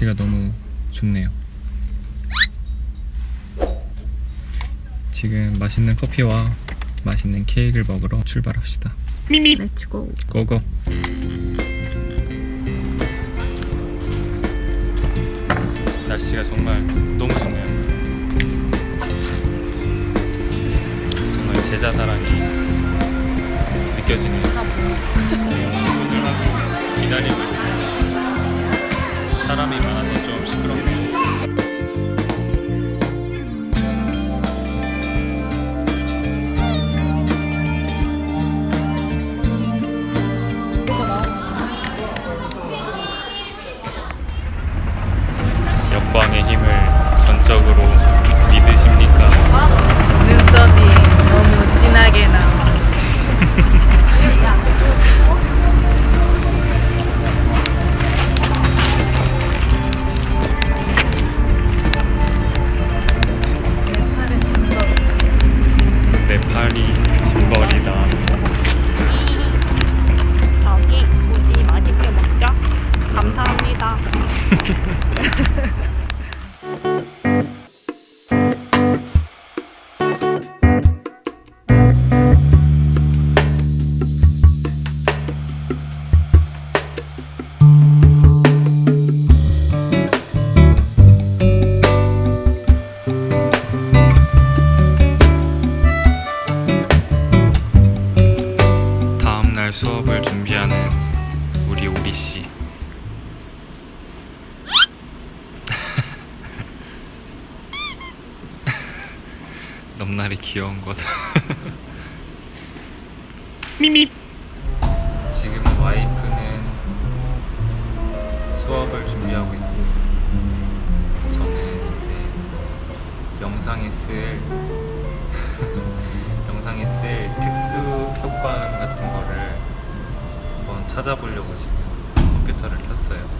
날씨가 너무 좋네요. 지금 맛있는 커피와 맛있는 케이크를 먹으러 출발합시다. Let's go go go. 날씨가 정말 너무 좋네요. 정말 제자 사랑이 다음 넘날이 귀여운 거죠. 미미. 지금 와이프는 수업을 준비하고 있고 저는 이제 영상에 쓸 영상에 쓸 특수 효과음 같은 거를 한번 찾아보려고 지금 컴퓨터를 켰어요.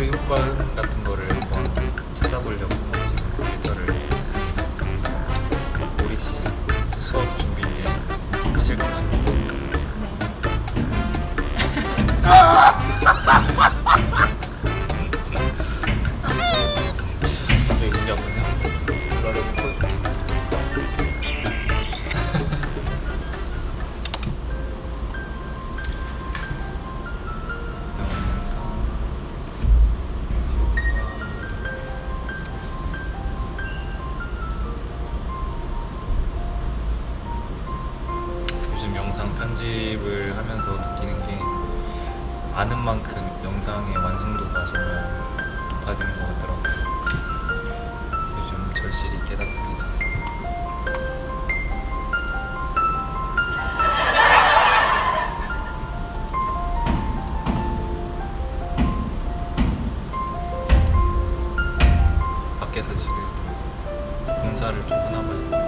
특수 효과음 같은 거를 한번 찾아보려고 지금 컴퓨터를 했습니다. 오리 씨 수업 준비 하실까요? 아는 만큼 영상의 완성도가 정말 높아지는 것 같더라고요. 요즘 절실히 깨닫습니다. 밖에서 지금 공사를 좀 하나 봐요.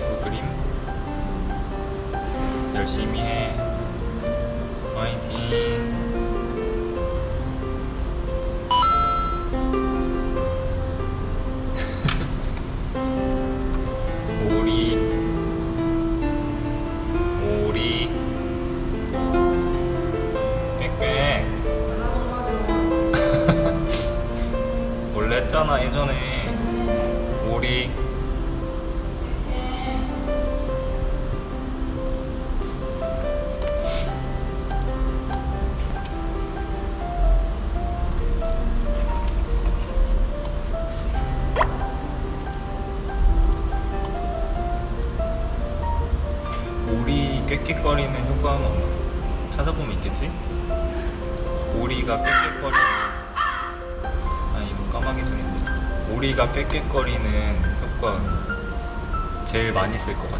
유치부 그림 열심히 해. 화이팅 오리가 깨끗거리는 효과 제일 많이 쓸 것 같아 음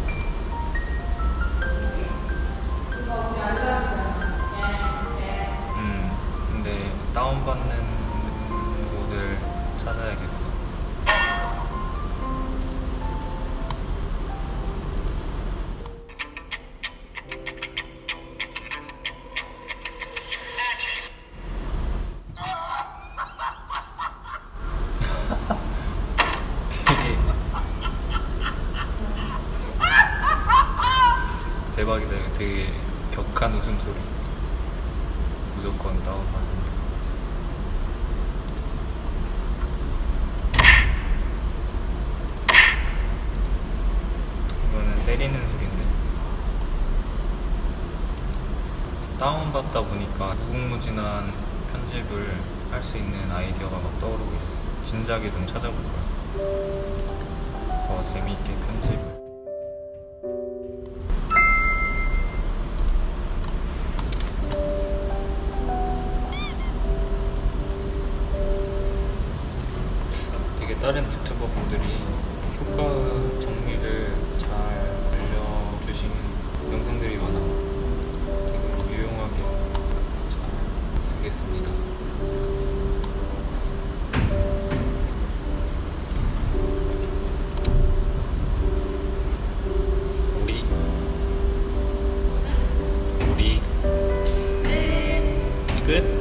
대박이다. 되게 격한 웃음소리. 무조건 다운받는다 이거는 때리는 소리인데. 다운받다 보니까 무궁무진한 편집을 할 수 있는 아이디어가 막 떠오르고 있어. 진작에 좀 찾아볼 거야. 더 재미있게 편집 끝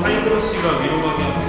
하이브로시가 위로 가게 하고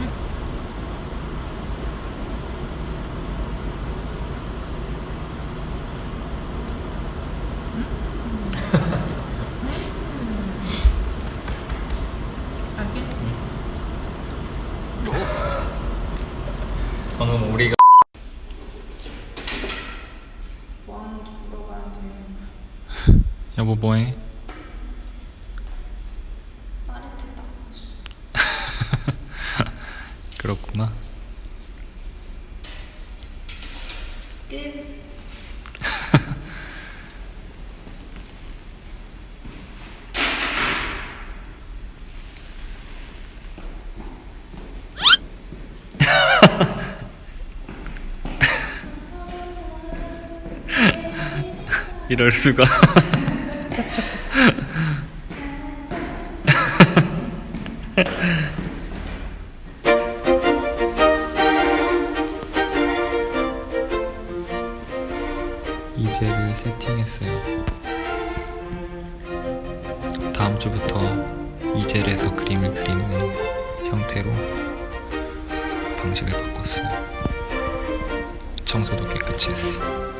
음. 방금 우리가 여보 뭐해? 그렇구만. 이럴 수가. 주제를 세팅했어요. 다음 주부터 이젤에서 그림을 그리는 형태로 방식을 바꿨어요. 청소도 깨끗이 했어요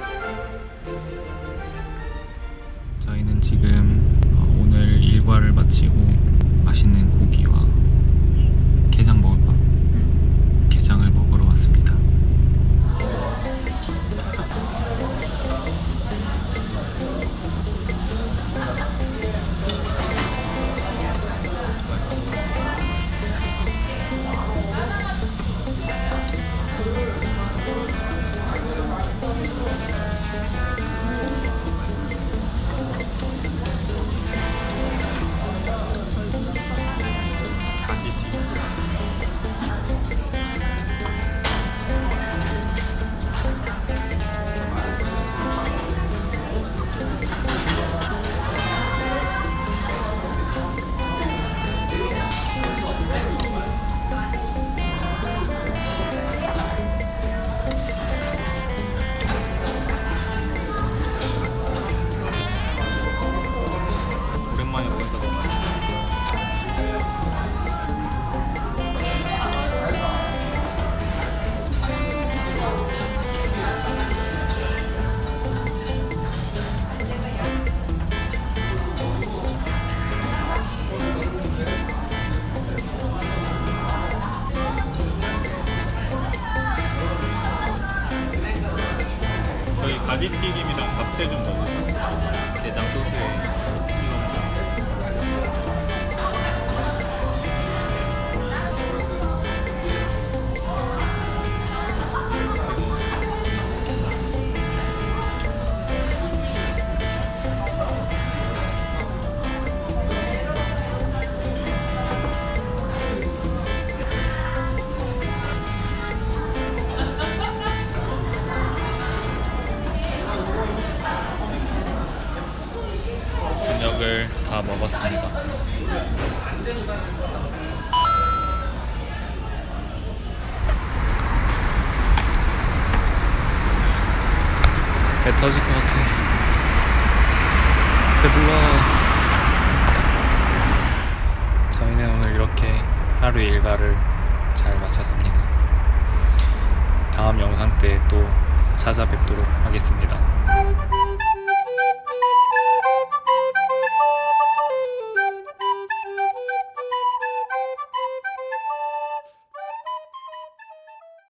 배 터질 것 같아. 배불러. 저희는 오늘 이렇게 하루의 일과를 잘 마쳤습니다. 다음 영상 때 또 찾아뵙도록 하겠습니다.